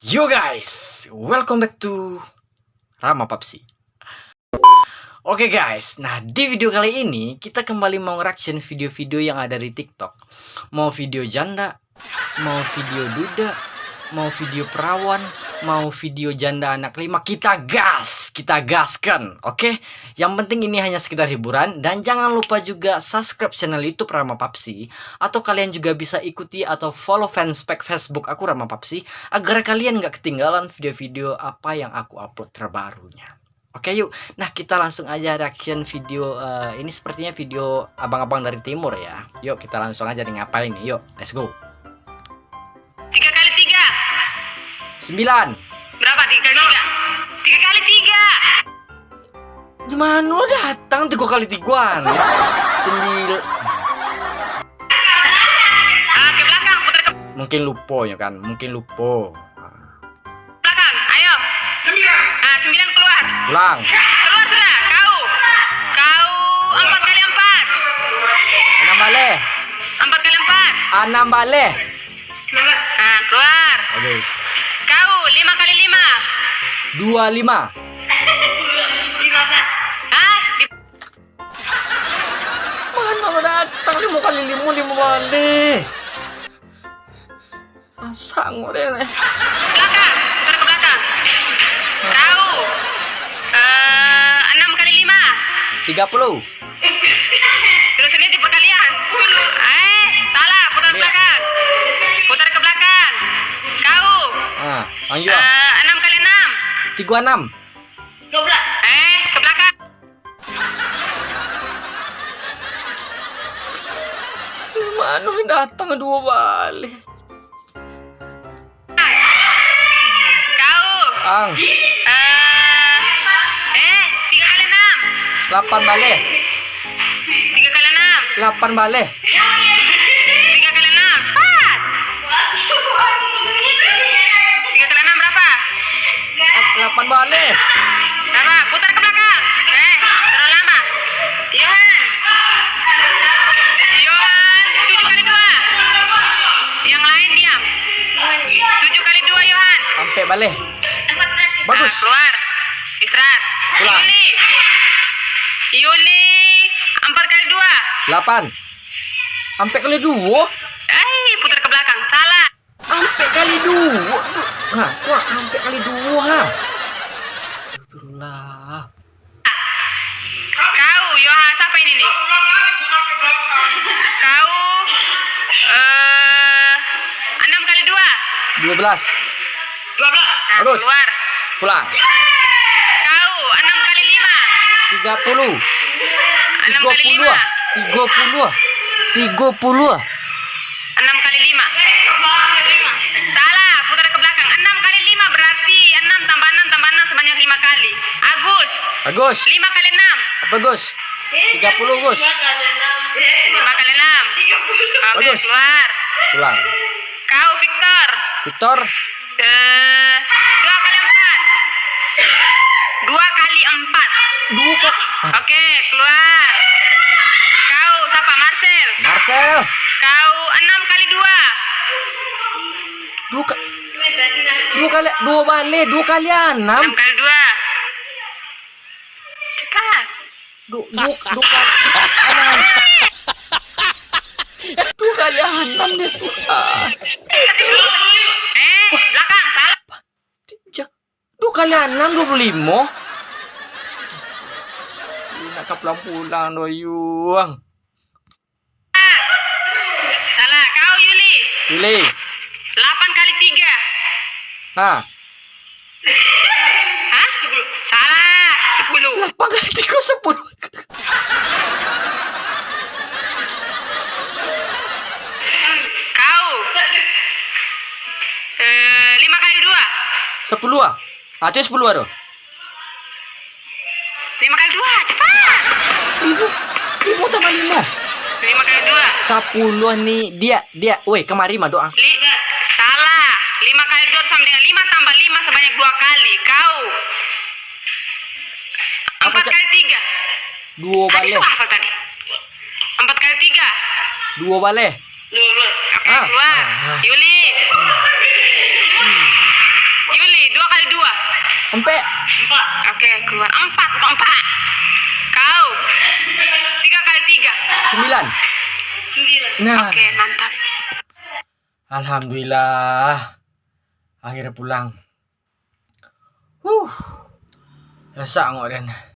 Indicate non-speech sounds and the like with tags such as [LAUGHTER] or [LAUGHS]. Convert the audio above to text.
Yo guys, welcome back to Rama Papsi. Oke guys, nah di video kali ini kita kembali mau reaction video-video yang ada di TikTok. Mau video janda, mau video duda, mau video perawan, mau video janda anak lima, kita gas, kita gaskan, oke? Yang penting ini hanya sekedar hiburan dan jangan lupa juga subscribe channel YouTube Rama Papsi atau kalian juga bisa ikuti atau follow fanspage Facebook aku Rama Papsi agar kalian nggak ketinggalan video-video apa yang aku upload terbarunya. Oke yuk, nah kita langsung aja reaction video uh, ini sepertinya video abang-abang dari timur ya. Yuk kita langsung aja nih ngapain nih, yuk let's go. Sembilan. Berapa tiga kali tiga? Tiga kali tiga. Gimana lo datang tiga kali tiguan? [LAUGHS] Sembil Ah, ke belakang, putar ke mungkin lupo ya kan, mungkin lupo. belakang. Ayo. Sembilan. Ah, sembilan keluar. Pulang. Keluar sudah. Kau. Kau empat kali empat. Enam bale. Empat kali empat. Enam bale. Ah, keluar. Lima kali lima. Dua lima. Lima belas. Ah, di Mana lo datang lima kali lima lima. Sasang deh. belakang. Putar ke belakang. Kau. Eh, enam kali lima. Tiga puluh. Tiga enam. Dua belas. Eh, ke belakang. Mana lo datang dua bale. Kau. Ang, Eh, eh, tiga kali enam. delapan bale. Tiga kali enam. Delapan bale. Delapan bale. Berapa? Putar ke belakang. Eh, terlalu lama. Yohan. Yohan, tujuh kali dua. Yang lain diam. Tujuh kali dua, Yohan. Sampai bale. Bagus. Nah, keluar. Istirahat. Pulang. Yuli. Yuli. Empat kali dua. Delapan. Sampai kali dua. Eh, putar ke belakang. Salah. Sampai kali dua. Hah, kok sampai kali dua? ha? Astagfirullah. Kau, Yohan, siapa ini nih? Kau, eh, enam kali dua. Dua belas. Dua belas. Nah, Bagus. keluar. Pulang. Kau, enam kali lima. Tiga puluh. Enam Tiga kali puluh. lima. Tiga puluh. Tiga puluh. Lima kali. Agus, Bagus. lima kali enam. Apa Gus? Tiga puluh Gus. Lima kali enam. Oke, Bagus. keluar. Pulang. Kau, Victor. Victor. Eh, dua kali empat. Dua kali empat. Dua kok. Oke, keluar. Kau siapa? Marcel. Marcel. Kau enam kali dua. Dua ka Dua kali dua balik dua kali enam. Enam kali dua. Cepat. Dua dua kali enam. Dua kali enam deh tuh. Ah. Eh, belakang salah. Ja- Dua kali enam dua puluh lima. Nak ke pulang-pulang doyung. Salah. Kau Yuli. Pilih. Delapan kali tiga. Ha. Hah? Salah. Lapan kali tiga sepuluh. Kau. Eh, lima kali dua. Sepuluh ah. Sepuluh ah. Lima kali dua. Cepat. Lima. Lima tambah lima. Lima kali dua. Sepuluh ni dia dia. Woi, kemari mah doa. Li salah. Lima kali dua sama dengan lima tambah lima sebanyak dua kali. Kau. Dua Tadi balik. suka hafal tadi. Empat kali tiga. Dua balik. Oke, Ah, keluar. ah. Yuli. dua kali dua. Empe. Empat. Oke, keluar empat, empat. Kau tiga kali tiga. Sembilan. Sembilan. Nah. Oke, mantap. Alhamdulillah. Akhirnya pulang. Huh. Ya ngok dan.